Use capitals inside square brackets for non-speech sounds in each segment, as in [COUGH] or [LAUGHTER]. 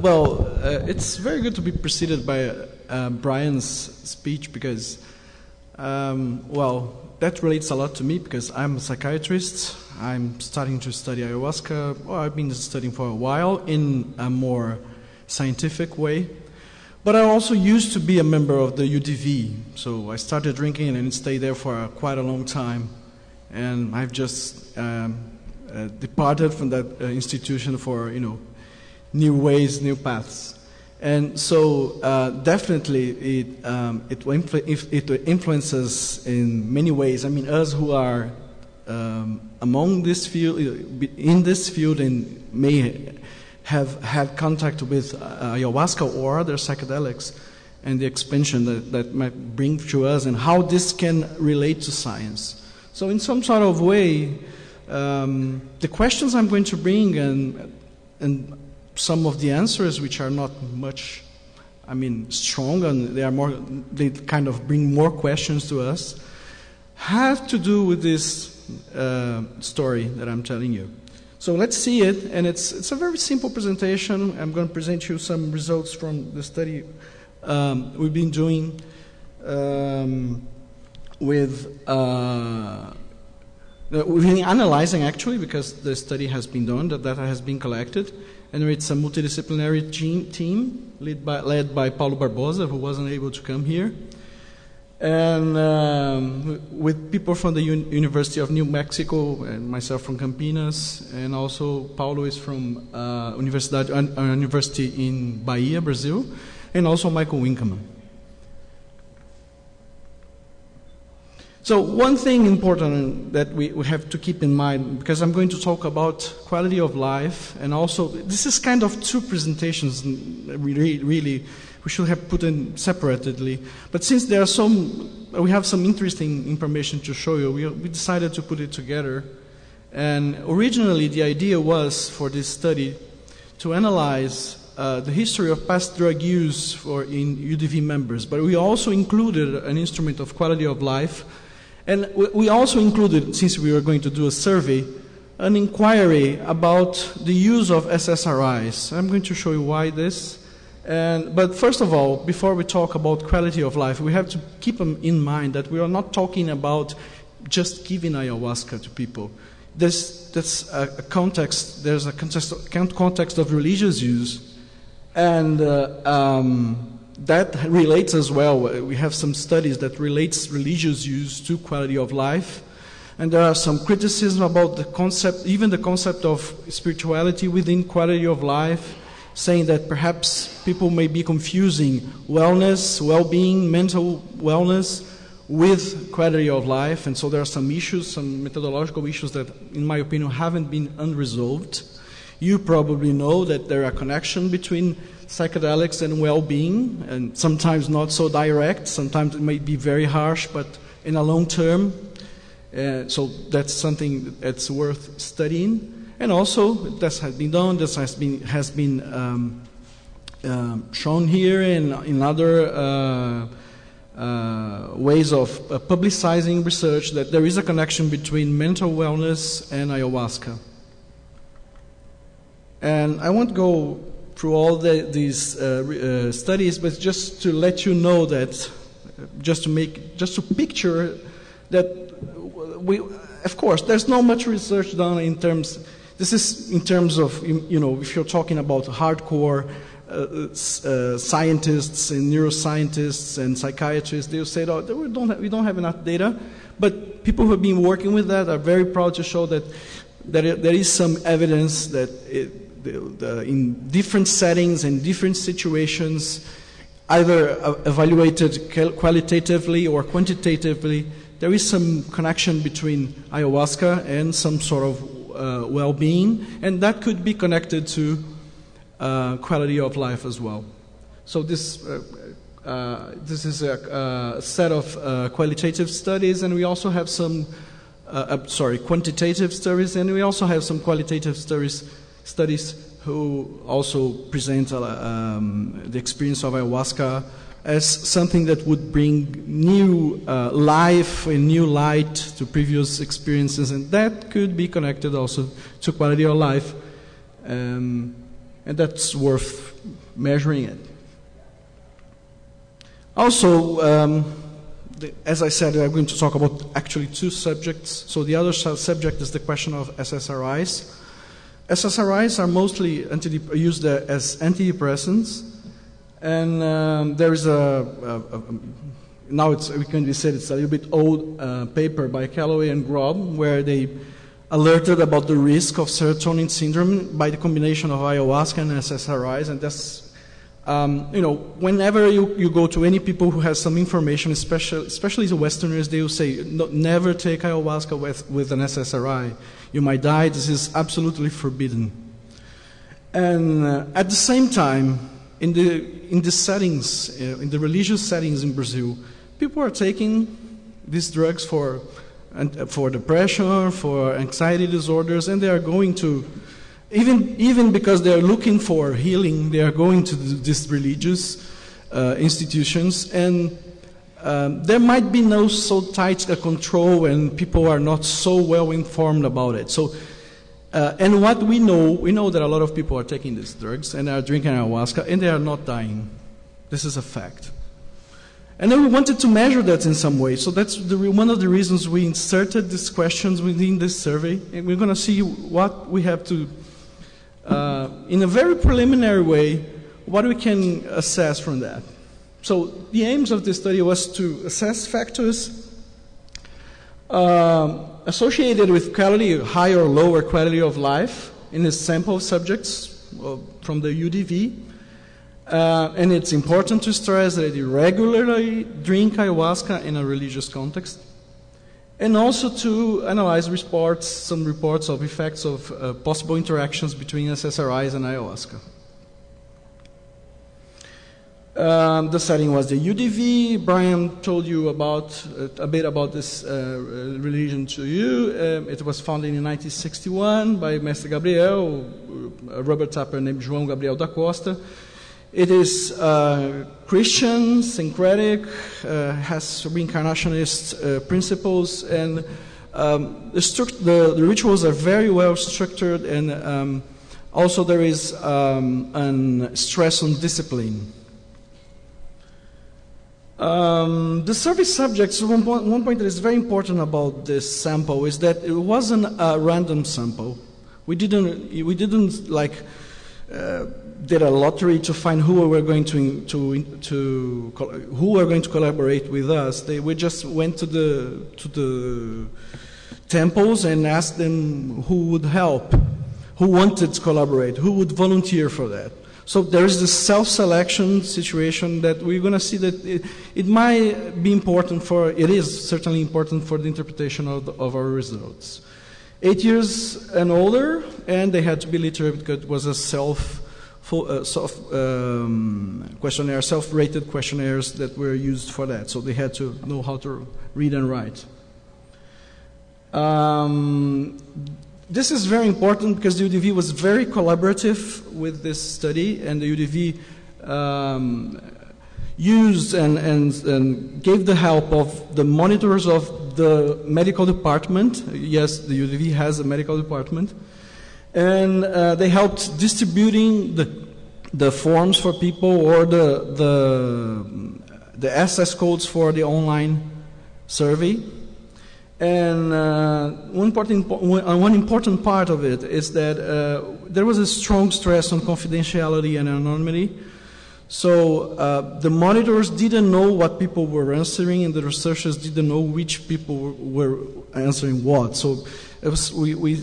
well, uh, it's very good to be preceded by uh, Brian's speech because, um, well, that relates a lot to me because I'm a psychiatrist. I'm starting to study ayahuasca. Well, I've been studying for a while in a more scientific way. But I also used to be a member of the UDV. So I started drinking and stayed there for quite a long time. And I've just um, uh, departed from that uh, institution for, you know, new ways, new paths. And so, uh, definitely, it, um, it, it, influences in many ways. I mean, us who are um, among this field, in this field, and may have had contact with uh, ayahuasca or other psychedelics, and the expansion that, that might bring to us, and how this can relate to science. So, in some sort of way, um, the questions I'm going to bring and, and some of the answers, which are not much, I mean, strong, and they are more, they kind of bring more questions to us, have to do with this uh, story that I'm telling you. So let's see it, and it's it's a very simple presentation. I'm going to present you some results from the study um, we've been doing um, with. Uh, we've been analyzing actually because the study has been done, the data has been collected, and it's a multidisciplinary team, team led, by, led by Paulo Barbosa, who wasn't able to come here, and um, with people from the Un- University of New Mexico, and myself from Campinas, and also Paulo is from uh, Universidade, uh, University in Bahia, Brazil, and also Michael Winkelman. So, one thing important that we, we have to keep in mind, because I'm going to talk about quality of life, and also, this is kind of two presentations, really, really we should have put in separately. But since there are some, we have some interesting information to show you, we, we decided to put it together. And originally, the idea was for this study to analyze uh, the history of past drug use for in UDV members, but we also included an instrument of quality of life and we also included, since we were going to do a survey, an inquiry about the use of SSRIs. I'm going to show you why this. And, but first of all, before we talk about quality of life, we have to keep in mind that we are not talking about just giving ayahuasca to people. There's, there's a, a context, there's a context, context of religious use. And uh, um, that relates as well. We have some studies that relates religious use to quality of life. And there are some criticism about the concept, even the concept of spirituality within quality of life, saying that perhaps people may be confusing wellness, well being, mental wellness with quality of life. And so there are some issues, some methodological issues that, in my opinion, haven't been unresolved. You probably know that there are connections between psychedelics and well-being, and sometimes not so direct. Sometimes it may be very harsh, but in a long term, uh, so that's something that's worth studying. And also, this has been done. This has been has been um, um, shown here in in other. Uh, uh, ways of uh, publicizing research that there is a connection between mental wellness and ayahuasca. And I won't go through all the, these uh, uh, studies, but just to let you know that, just to make, just to picture that we, of course, there's not much research done in terms. This is in terms of, you know, if you're talking about hardcore uh, uh, scientists and neuroscientists and psychiatrists, they'll say, oh, we don't, have, we don't have enough data. But people who have been working with that are very proud to show that, it, there is some evidence that it, the, the, in different settings and different situations, either evaluated qualitatively or quantitatively, there is some connection between ayahuasca and some sort of uh, well being, and that could be connected to uh, quality of life as well. So, this, uh, uh this is a, a set of uh, qualitative studies, and we also have some, uh, sorry, quantitative studies, and we also have some qualitative studies studies who also present uh, um, the experience of ayahuasca as something that would bring new uh, life and new light to previous experiences, and that could be connected also to quality of life. Um, and that's worth measuring it. Also, um, the, as I said, I'm going to talk about actually two subjects. So the other subject is the question of SSRIs. SSRIs are mostly used as antidepressants, and um, there is a, a, a now it's, we can be said it's a little bit old uh, paper by Callaway and Grob where they alerted about the risk of serotonin syndrome by the combination of ayahuasca and SSRIs, and that's um, you know, whenever you, you go to any people who has some information, especially, especially the Westerners, they will say, no, never take ayahuasca with, with an SSRI. You might die. This is absolutely forbidden. And uh, at the same time, in the, in the settings, uh, in the religious settings in Brazil, people are taking these drugs for, uh, for depression, for anxiety disorders, and they are going to even, even because they're looking for healing, they are going to these religious uh, institutions, and um, there might be no so tight a control, and people are not so well informed about it. So, uh, and what we know, we know that a lot of people are taking these drugs and are drinking ayahuasca, and they are not dying. This is a fact. And then we wanted to measure that in some way. So that's the, one of the reasons we inserted these questions within this survey. And we're going to see what we have to uh, in a very preliminary way, what we can assess from that. So the aims of this study was to assess factors uh, associated with quality, higher or lower quality of life in a sample of subjects from the UDV. Uh, and it's important to stress that they regularly drink ayahuasca in a religious context and also to analyze reports, some reports of effects of uh, possible interactions between SSRIs and ayahuasca. Um, the setting was the UDV. Brian told you about uh, a bit about this uh, religion to you. Um, it was founded in 1961 by Mestre Gabriel, a rubber tapper named João Gabriel da Costa. It is uh, Christian, syncretic, uh, has reincarnationist uh, principles, and um, the, the, the, rituals are very well structured, and um, also there is um, an stress on discipline. Um, the survey subjects, one point, one point that is very important about this sample is that it wasn't a random sample. We didn't, we didn't like uh, did a lottery to find who were going to, to, to who were going to collaborate with us. They, we just went to the, to the temples and asked them who would help, who wanted to collaborate, who would volunteer for that. So there is this self-selection situation that we're going to see that it, it, might be important for, it is certainly important for the interpretation of, the, of our results. Eight years and older, and they had to be literate because it was a self uh, self um, questionnaire, self-rated questionnaires that were used for that. So they had to know how to read and write. Um, this is very important because the UDV was very collaborative with this study, and the UDV um, used and, and, and, gave the help of the monitors of the medical department. Yes, the UDV has a medical department and uh, they helped distributing the, the forms for people or the, the, the access codes for the online survey. And uh, one, important, uh, one important part of it is that uh, there was a strong stress on confidentiality and anonymity. So uh, the monitors didn't know what people were answering, and the researchers didn't know which people were answering what. So it was, we, we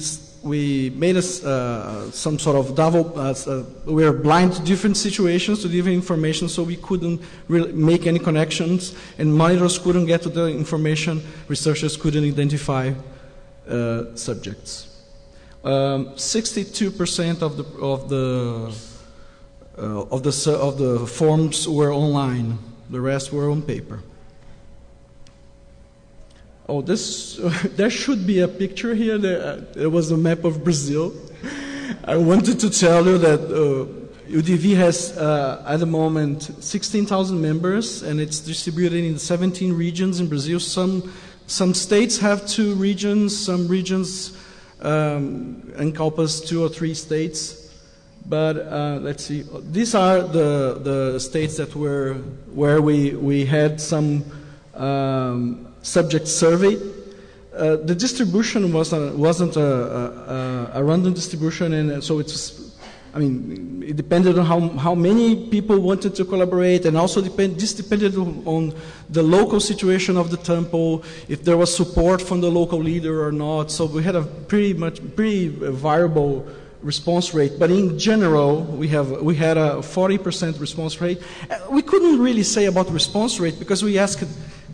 we made a, uh, some sort of double, uh, uh, we were blind to different situations, to different information, so we couldn't really make any connections, and monitors couldn't get to the information, researchers couldn't identify uh, subjects. 62% um, of the, of, the, uh, of, the, of the forms were online, the rest were on paper. Oh, this, [LAUGHS] there should be a picture here. There, uh, there was a map of Brazil. I wanted to tell you that uh, UDV has, uh, at the moment, 16,000 members, and it's distributed in 17 regions in Brazil. Some, some states have two regions, some regions um, encompass two or three states. But uh, let's see. These are the, the states that were where we, we had some um, subject survey. Uh, the distribution was a, wasn't a, a, a, random distribution, and so it's. I mean, it depended on how, how many people wanted to collaborate, and also depend, this depended on the local situation of the temple, if there was support from the local leader or not. So we had a pretty much pretty variable response rate, but in general, we, have, we had a 40% response rate. Uh, we couldn't really say about response rate because we asked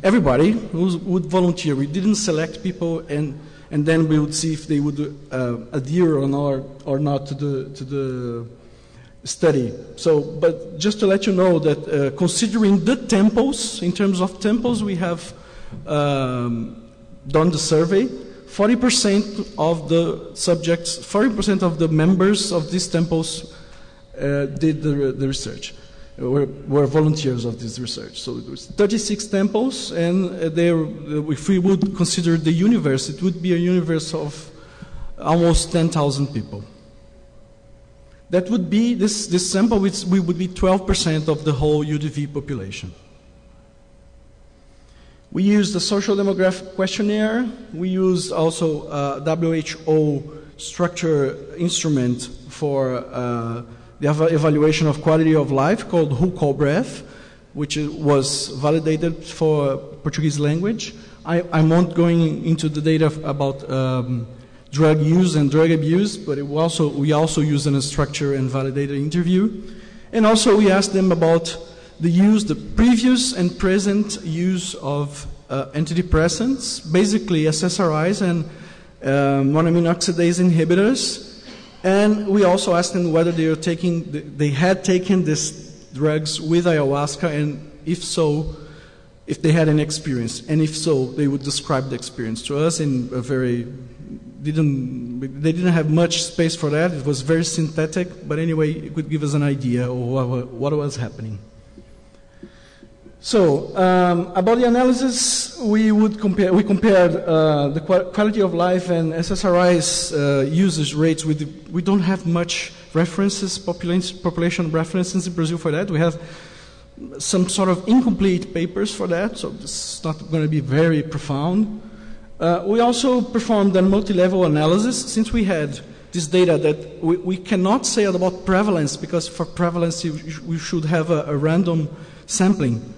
everybody who would volunteer. We didn't select people, and, and then we would see if they would uh, adhere or not, or not to the, to the study. So, but just to let you know that uh, considering the temples, in terms of temples, we have um, done the survey. 40% of the subjects, 40% of the members of these temples uh, did the, the research, were, were, volunteers of this research. So it was 36 temples, and uh, if we would consider the universe, it would be a universe of almost 10,000 people. That would be, this, this sample which we would be 12% of the whole UDV population. We use the social demographic questionnaire. We use also a WHO structure instrument for uh, the ev evaluation of quality of life called WHOQOL-BREF, which was validated for Portuguese language. I, am not going into the data about um, drug use and drug abuse, but it also, we also use a structure and validated interview. And also we asked them about the use, the previous and present use of uh, antidepressants, basically SSRIs and uh, monoamine oxidase inhibitors. And we also asked them whether they, were taking, they had taken these drugs with ayahuasca, and if so, if they had an experience. And if so, they would describe the experience to us in a very didn't they didn't have much space for that. It was very synthetic, but anyway, it could give us an idea of what was happening. So um, about the analysis, we would compare. We compared uh, the quality of life and SSRI's uh, usage rates. With the, we don't have much references, population, population references in Brazil for that. We have some sort of incomplete papers for that, so is not going to be very profound. Uh, we also performed a multi-level analysis since we had this data that we, we, cannot say about prevalence because for prevalence we should have a, a random sampling.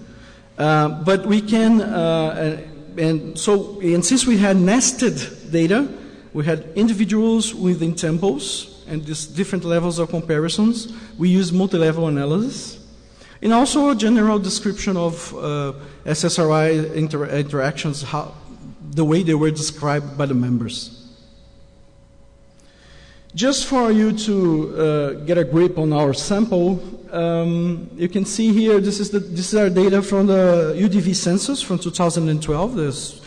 Uh, but we can, uh, and so, and since we had nested data, we had individuals within temples and these different levels of comparisons. We use multi-level analysis. And also a general description of uh, SSRI inter interactions, how, the way they were described by the members. Just for you to uh, get a grip on our sample, um, you can see here, this is, the, this is our data from the UDV census from 2012, this,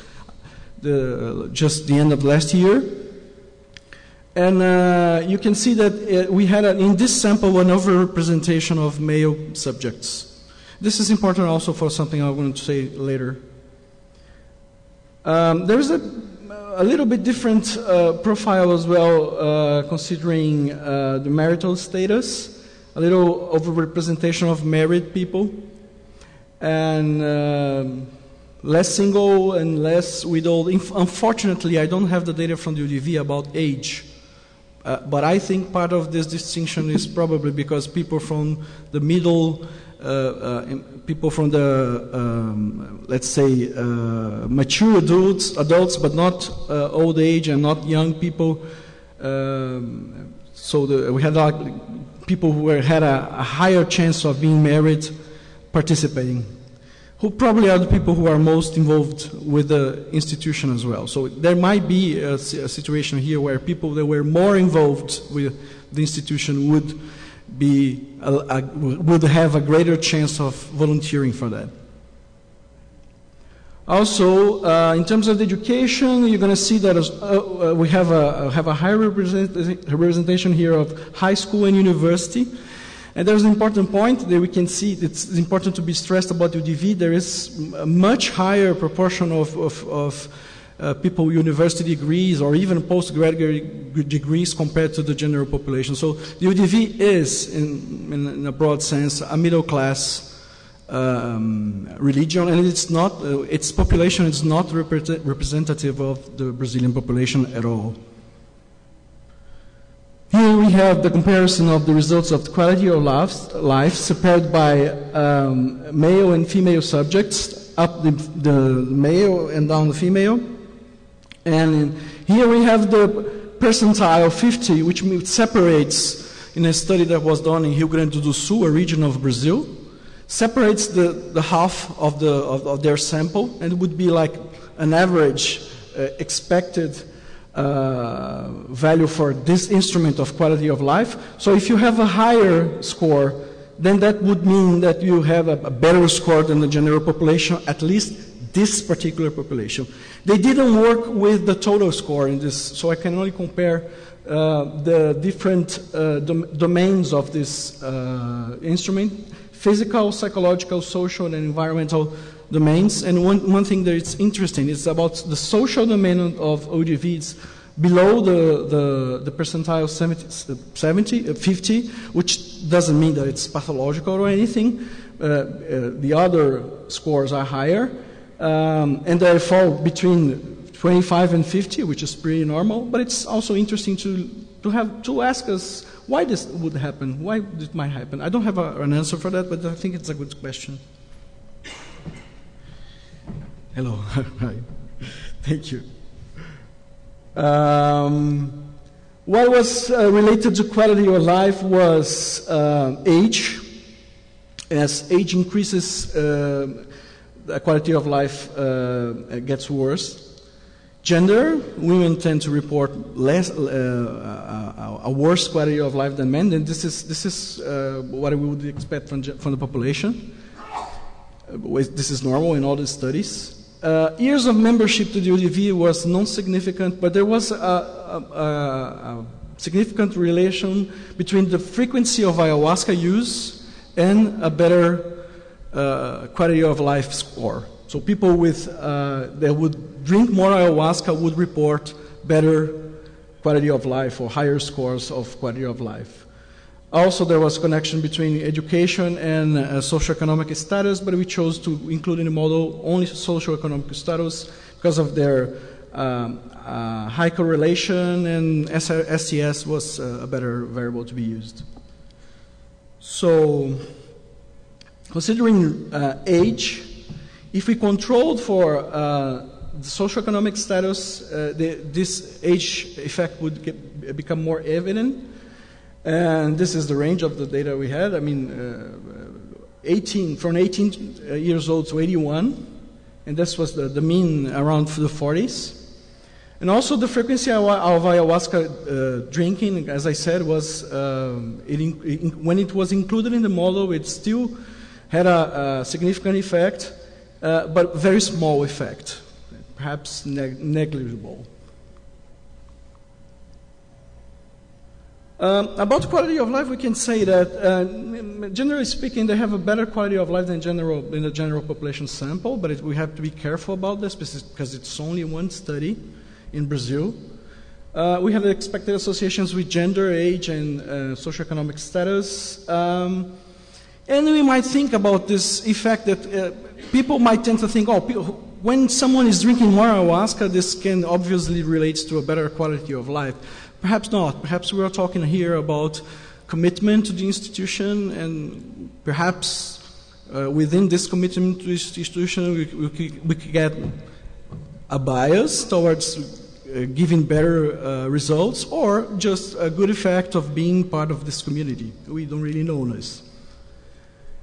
the, just the end of last year. And uh, you can see that it, we had, a, in this sample, an overrepresentation of male subjects. This is important also for something I'm going to say later. Um, there's a, a, little bit different uh, profile as well, uh, considering uh, the marital status a little overrepresentation of married people, and uh, less single and less widowed. Unfortunately, I don't have the data from the UDV about age. Uh, but I think part of this distinction is probably because people from the middle, people from the, um, let's say, uh, mature adults, adults, but not uh, old age and not young people. Um, so the, we had like people who were, had a, a higher chance of being married participating, who probably are the people who are most involved with the institution as well. So there might be a, a situation here where people that were more involved with the institution would be a, a, would have a greater chance of volunteering for that. Also, uh, in terms of education, you're going to see that as, uh, uh, we have a, have a high represent representation here of high school and university. And there's an important point that we can see, it's important to be stressed about UDV. There is a much higher proportion of, of, of uh, people with university degrees or even postgraduate degrees compared to the general population. So the UDV is, in, in, in a broad sense, a middle class um, religion, and it's not, uh, its population is not representative of the Brazilian population at all. Here we have the comparison of the results of the quality of life, life separated by um, male and female subjects, up the, the, male and down the female. And here we have the percentile 50, which separates, in a study that was done in Rio Grande do Sul, a region of Brazil, separates the, the half of, the, of, of their sample, and it would be like an average uh, expected uh, value for this instrument of quality of life. So if you have a higher score, then that would mean that you have a, a better score than the general population, at least this particular population. They didn't work with the total score in this, so I can only compare uh, the different uh, dom domains of this uh, instrument physical, psychological, social, and environmental domains. And one, one thing that is interesting is about the social domain of UDV. It's below the, the, the percentile 70, 70 uh, 50, which doesn't mean that it's pathological or anything. Uh, uh, the other scores are higher. Um, and they fall between 25 and 50, which is pretty normal. But it's also interesting to, to, have, to ask us why this would happen? Why it might happen? I don't have a, an answer for that, but I think it's a good question. Hello. [LAUGHS] Thank you. Um, what was uh, related to quality of life was uh, age. As age increases, uh, the quality of life uh, gets worse. Gender, women tend to report less, uh, uh, a worse quality of life than men, and this is, this is uh, what we would expect from, from the population. Uh, this is normal in all the studies. Uh, years of membership to the UDV was non-significant, but there was a, a, a, significant relation between the frequency of ayahuasca use and a better uh, quality of life score. So people with that would drink more ayahuasca would report better quality of life or higher scores of quality of life. Also, there was connection between education and uh, socioeconomic status, but we chose to include in the model only socioeconomic status because of their um, uh, high correlation, and STS was uh, a better variable to be used. So, considering uh, age, if we controlled for uh, the socioeconomic status, uh, the, this age effect would get, become more evident. And this is the range of the data we had. I mean, uh, 18, from 18 uh, years old to 81, and this was the, the mean around the 40s. And also the frequency of, ayahuasca uh, drinking, as I said, was um, it in, it, when it was included in the model, it still had a, a significant effect, uh, but very small effect perhaps neg negligible. Um, about quality of life, we can say that, uh, generally speaking, they have a better quality of life than general in the general population sample. But it, we have to be careful about this because it's only one study in Brazil. Uh, we have expected associations with gender, age, and uh, socioeconomic status. Um, and we might think about this effect that uh, people might tend to think, oh, when someone is drinking more ayahuasca, this can obviously relate to a better quality of life. Perhaps not. Perhaps we are talking here about commitment to the institution, and perhaps uh, within this commitment to the institution, we, we, we could get a bias towards uh, giving better uh, results, or just a good effect of being part of this community. We don't really know this.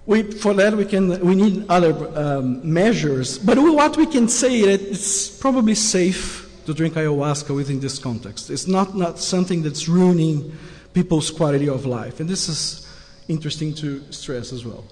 We, for that, we, can, we need other um, measures. But what we can say is it's probably safe to drink ayahuasca within this context. It's not, not something that's ruining people's quality of life. And this is interesting to stress as well.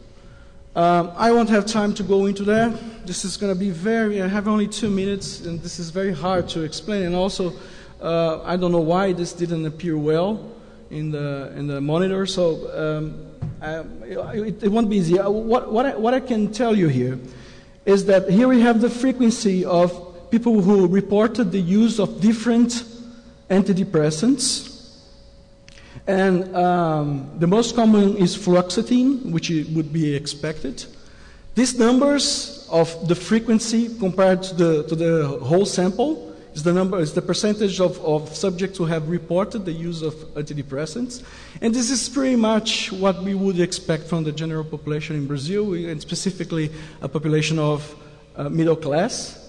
Um, I won't have time to go into that. This is going to be very, I have only two minutes, and this is very hard to explain. And also, uh, I don't know why this didn't appear well in the, in the monitor. So um, um, it, it, won't be easy. Uh, what, what, I, what I can tell you here is that here we have the frequency of people who reported the use of different antidepressants. And um, the most common is fluoxetine, which would be expected. These numbers of the frequency compared to the, to the whole sample is the number is the percentage of, of subjects who have reported the use of antidepressants. And this is pretty much what we would expect from the general population in Brazil, and specifically a population of uh, middle class.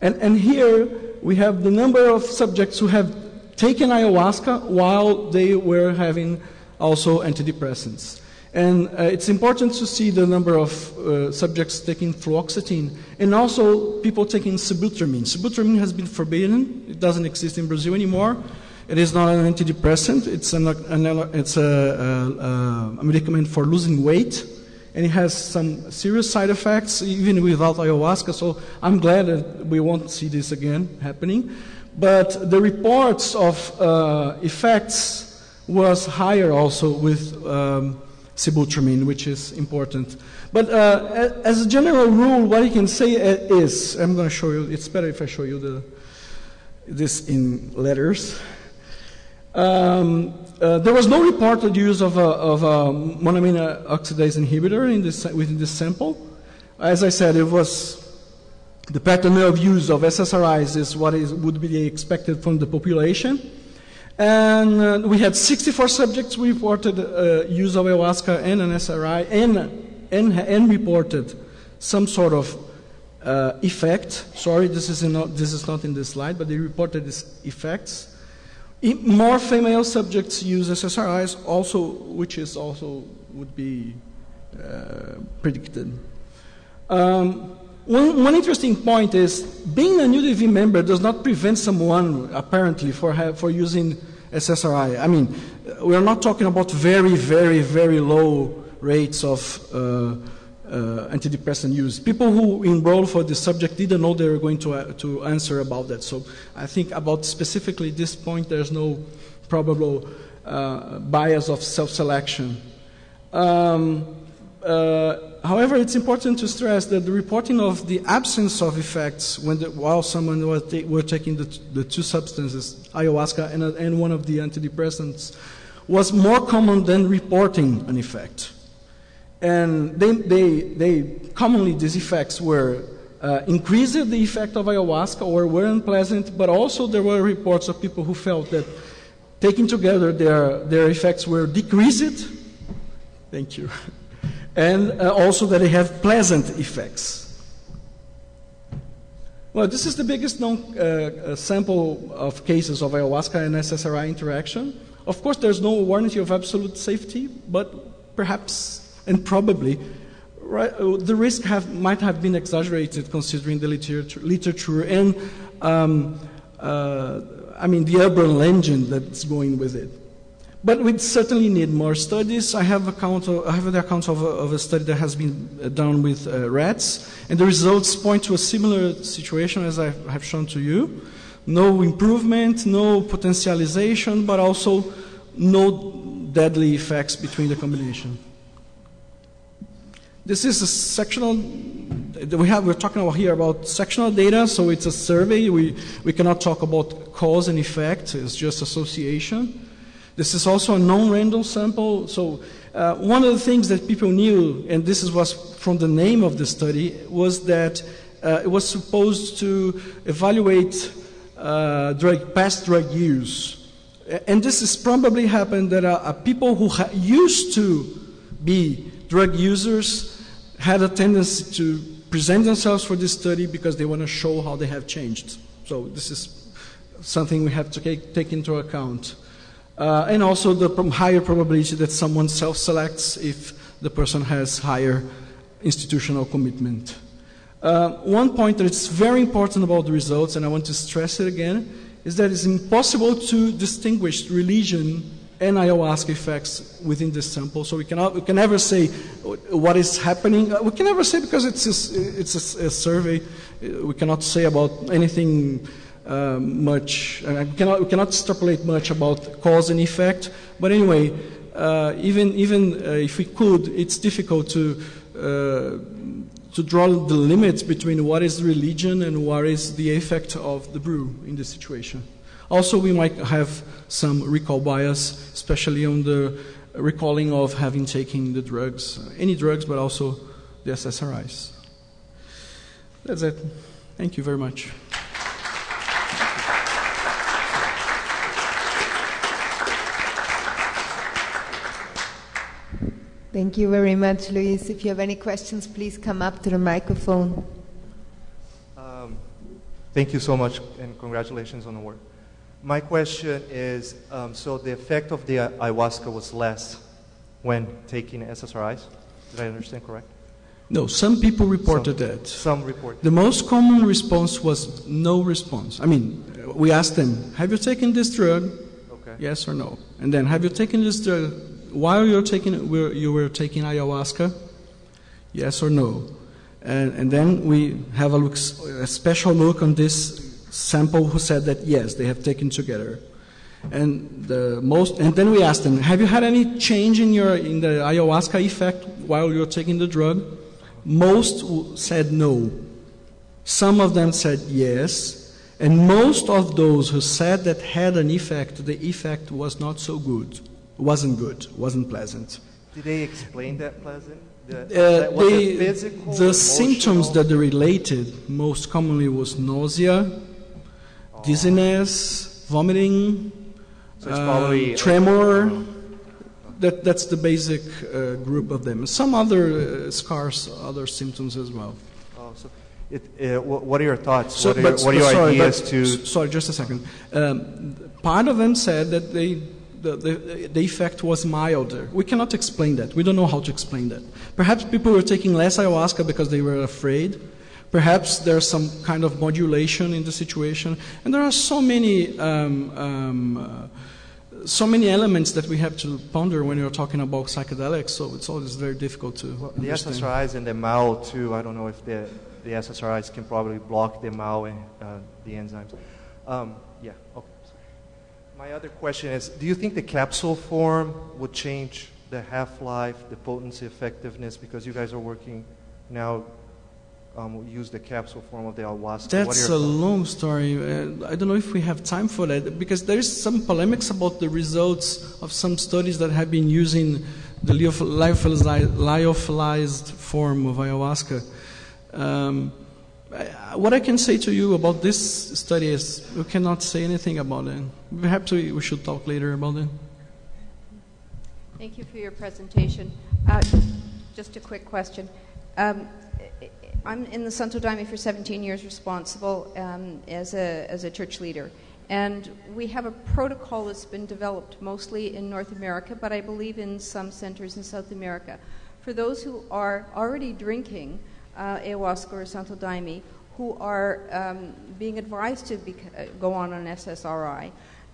And, and here we have the number of subjects who have taken ayahuasca while they were having also antidepressants. And uh, it's important to see the number of uh, subjects taking fluoxetine and also people taking sibutramine. Sibutramine has been forbidden, it doesn't exist in Brazil anymore. It is not an antidepressant, it's, an, an, it's a, a, a medicament for losing weight and it has some serious side effects even without ayahuasca. So I'm glad that we won't see this again happening. But the reports of uh, effects was higher also with um, sibutramine, which is important. But uh, as a general rule, what I can say is, I'm going to show you. It's better if I show you the, this in letters. Um, uh, there was no reported use of a, of a monoamine oxidase inhibitor in this, within this sample. As I said, it was the pattern of use of SSRIs is what is, would be expected from the population. And uh, we had 64 subjects reported uh, use of ayahuasca and an SRI and, and, and reported some sort of uh, effect. Sorry, this is, not, this is not in this slide, but they reported these effects. More female subjects use SSRIs, also, which is also would be uh, predicted. Um, one, one, interesting point is being a UDV member does not prevent someone, apparently, for, for using SSRI. I mean, we are not talking about very, very, very low rates of uh, uh, antidepressant use. People who enrolled for this subject didn't know they were going to, uh, to answer about that. So I think about specifically this point, there's no probable uh, bias of self-selection. Um, uh, however, it's important to stress that the reporting of the absence of effects when the, while someone was were taking the, the, two substances, ayahuasca and, and one of the antidepressants, was more common than reporting an effect. And they, they, they commonly these effects were uh, increased the effect of ayahuasca or were unpleasant, but also there were reports of people who felt that taken together their, their effects were decreased. Thank you. [LAUGHS] And uh, also that they have pleasant effects. Well, this is the biggest known uh, uh sample of cases of ayahuasca and SSRI interaction. Of course, there's no warranty of absolute safety, but perhaps and probably right, uh, the risk have, might have been exaggerated considering the literature, literature and um, uh, I mean the urban legend that's going with it. But we certainly need more studies. I have, account of, I have the account of a, of a, study that has been uh, done with uh, rats, and the results point to a similar situation as I have shown to you. No improvement, no potentialization, but also no deadly effects between the combination. This is a sectional, we have, we're talking about here about sectional data, so it's a survey. We, we cannot talk about cause and effect, it's just association. This is also a non-random sample. So uh, one of the things that people knew, and this was from the name of the study, was that uh, it was supposed to evaluate uh, drug, past drug use. And this has probably happened that uh, people who used to be drug users had a tendency to present themselves for this study because they want to show how they have changed. So this is something we have to take, take into account. Uh, and also the higher probability that someone self-selects if the person has higher institutional commitment. Uh, one point that is very important about the results, and I want to stress it again, is that it's impossible to distinguish religion and ayahuasca effects within this sample. So we cannot, we can never say what is happening. Uh, we can never say because it's a, it's a, a survey. Uh, we cannot say about anything uh, much. Uh, we cannot, we cannot extrapolate much about cause and effect. But anyway, uh, even even uh, if we could, it's difficult to to draw the limits between what is religion and what is the effect of the brew in this situation. Also, we might have some recall bias, especially on the recalling of having taken the drugs, any drugs, but also the SSRIs. That's it. Thank you very much. Thank you very much, Luis. If you have any questions, please come up to the microphone. Um, thank you so much, and congratulations on the work. My question is um, so the effect of the ayahuasca was less when taking SSRIs? Did I understand correct? No, some people reported some, that. Some report. The most common response was no response. I mean, we asked them, Have you taken this drug? Okay. Yes or no? And then, Have you taken this drug while you're taking, you were taking ayahuasca? Yes or no? And, and then we have a, look, a special look on this sample who said that yes, they have taken together. And the most, and then we asked them, have you had any change in your in the ayahuasca effect while you're taking the drug? Most said no. Some of them said yes, and most of those who said that had an effect, the effect was not so good wasn't good, wasn't pleasant. Did they explain that pleasant? The, uh, that they, physical, the symptoms that they related most commonly was nausea, oh. dizziness, vomiting, so um, tremor. Uh, that, that's the basic uh, group of them. Some other uh, scars, other symptoms as well. Oh, so it, uh, what are your thoughts? So, what, are, but, what are your sorry, ideas but, to? Sorry, just a second. Um, part of them said that they the, the, the effect was milder. We cannot explain that. We don't know how to explain that. Perhaps people were taking less ayahuasca because they were afraid. Perhaps there's some kind of modulation in the situation. And there are so many, um, um, uh, so many elements that we have to ponder when you're talking about psychedelics, so it's always very difficult to well, The understand. SSRIs and the MAO, too, I don't know if the, the SSRIs can probably block the MAO and uh, the enzymes. Um, yeah, okay. My other question is, do you think the capsule form would change the half-life, the potency, effectiveness? Because you guys are working now, um, use the capsule form of the ayahuasca. That's a long story. Uh, I don't know if we have time for that because there is some polemics about the results of some studies that have been using the lyophilized form of ayahuasca. Um, what I can say to you about this study is we cannot say anything about it. Perhaps we, we should talk later about it. Thank you for your presentation. Uh, just a quick question. Um, I'm in the Santo Daime for 17 years, responsible um, as, a, as a church leader. And we have a protocol that's been developed mostly in North America, but I believe in some centers in South America. For those who are already drinking, uh, ayahuasca or Santo Daime who are um, being advised to uh, go on an SSRI.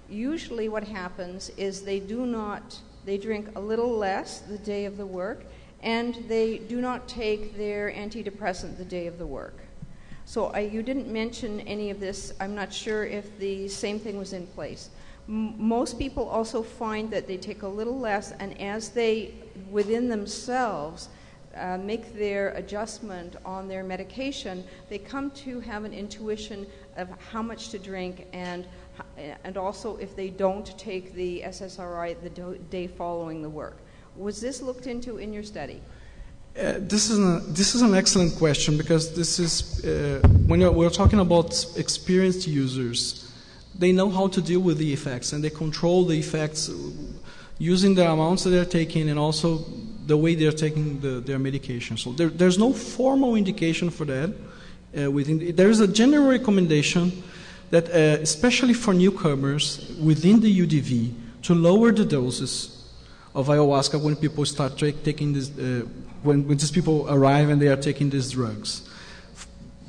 Usually, what happens is they do not, they drink a little less the day of the work, and they do not take their antidepressant the day of the work. So I, you didn't mention any of this. I'm not sure if the same thing was in place. Most people also find that they take a little less, and as they, within themselves, uh, make their adjustment on their medication, they come to have an intuition of how much to drink and and also if they don't take the SSRI the day following the work. Was this looked into in your study? Uh, this is an, this is an excellent question because this is uh, when we're talking about experienced users, they know how to deal with the effects and they control the effects using the amounts that they're taking and also the way they're taking the, their medication. So there, there's no formal indication for that. Uh, within there is a general recommendation that, uh, especially for newcomers within the UDV, to lower the doses of ayahuasca when people start tra- taking this, uh, when, when these people arrive and they are taking these drugs.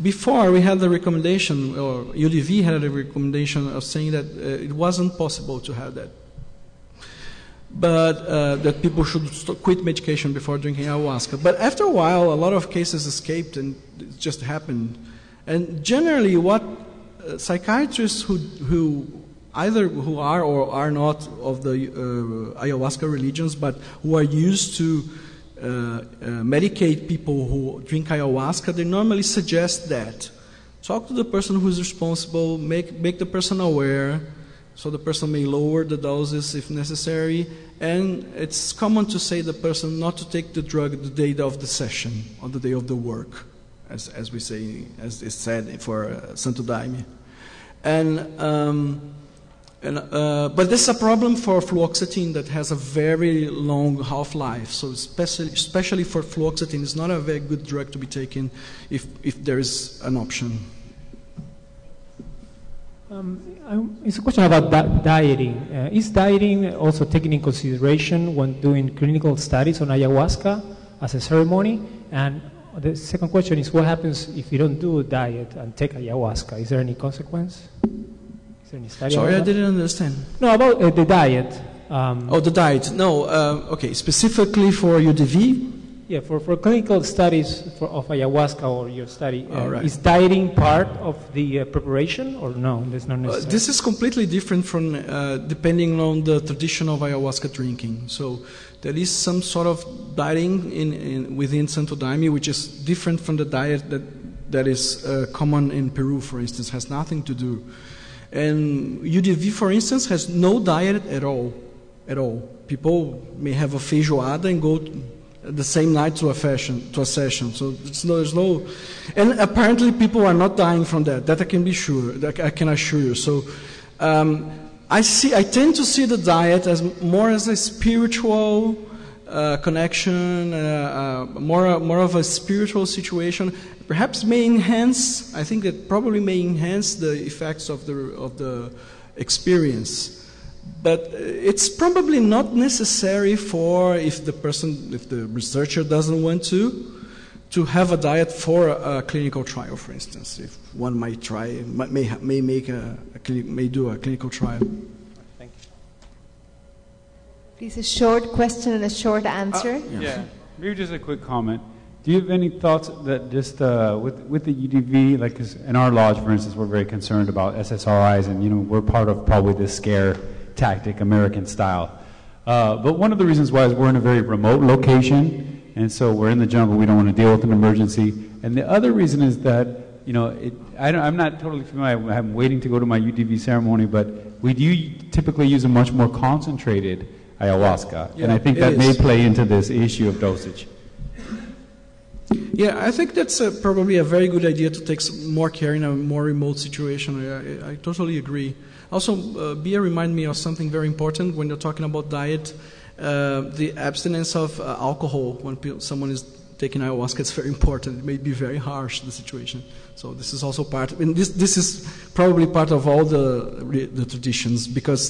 Before we had the recommendation, or UDV had a recommendation of saying that uh, it wasn't possible to have that but uh, that people should quit medication before drinking ayahuasca. But after a while, a lot of cases escaped and it just happened. And generally, what uh, psychiatrists who, who either who are or are not of the uh, ayahuasca religions, but who are used to uh, uh, medicate people who drink ayahuasca, they normally suggest that. Talk to the person who is responsible, make, make the person aware, so the person may lower the doses if necessary. And it's common to say the person not to take the drug the day of the session or the day of the work, as, as we say, as is said for uh, Santo Daime. And, um, and, uh, but this is a problem for fluoxetine that has a very long half life. So, especially, especially for fluoxetine, it's not a very good drug to be taken if, if there is an option. Um, um, it's a question about di- dieting. Uh, is dieting also taken in consideration when doing clinical studies on ayahuasca as a ceremony? And the second question is what happens if you don't do a diet and take ayahuasca? Is there any consequence? Is there any study Sorry, I didn't understand. No, about uh, the diet. Um, Oh, the diet. No, uh, okay, specifically for UDV. Yeah, for, for clinical studies for, of ayahuasca or your study, uh, right. is dieting part of the uh, preparation or no? That's not Uh, necessary. this is completely different from uh, depending on the tradition of ayahuasca drinking. So there is some sort of dieting in, in, within Santo Daime, which is different from the diet that that is uh, common in Peru, for instance, has nothing to do. And UDV, for instance, has no diet at all, at all. People may have a feijoada and go the same night to a fashion to a session. So no, there's no, and apparently people are not dying from that. That I can be sure. That I can assure you. So. Um, I see. I tend to see the diet as more as a spiritual uh, connection, uh, uh, more more of a spiritual situation. Perhaps may enhance. I think that probably may enhance the effects of the of the experience. But uh, it's probably not necessary for if the person, if the researcher doesn't want to, to have a diet for a, a clinical trial, for instance. If one might try, may may make a, a clini- may do a clinical trial. Thank you. Please, a short question and a short answer. Yeah. Maybe just a quick comment. Do you have any thoughts that just uh, with with the UDV, like in our lodge, for instance, we're very concerned about SSRIs, and you know we're part of probably this scare tactic, American style. Uh, but one of the reasons why is we're in a very remote location, and so we're in the jungle. We don't want to deal with an emergency. And the other reason is that you know it, I don't, I'm not totally familiar. I'm waiting to go to my UDV ceremony, but we do typically use a much more concentrated ayahuasca, and I think that may play into this issue of dosage. Yeah, I think that's uh probably a very good idea to take some more care in a more remote situation. I, I, I totally agree. Also, uh, Bia remind me of something very important when you're talking about diet. Uh, the abstinence of uh, alcohol when someone is taking ayahuasca is very important. It may be very harsh the situation. So this is also part. And this this is probably part of all the the traditions because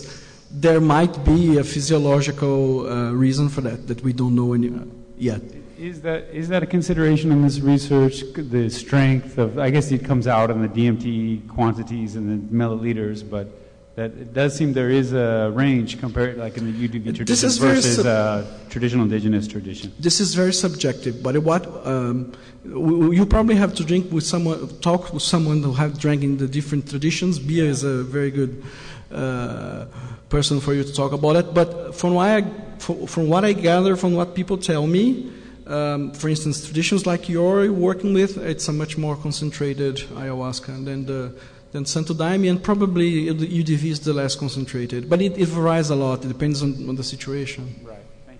there might be a physiological uh, reason for that that we don't know any, yet. Is that is that a consideration in this research? The strength of I guess it comes out in the DMT quantities and the milliliters, but that it does seem there is a range compared like in the UDV tradition This is versus sub- uh, traditional indigenous tradition. This is very subjective, but what um, you probably have to drink with someone, talk with someone who have drank in the different traditions. Bia is a very good uh, person for you to talk about it. But from what I, from, from what I gather, from what people tell me, um, for instance, traditions like you're working with, it's a much more concentrated ayahuasca than the than Santo Daime, and probably UDV is the less concentrated. But it, it varies a lot. It depends on, on the situation. Right. Thank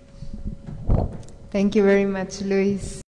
you. Thank you very much, Luis.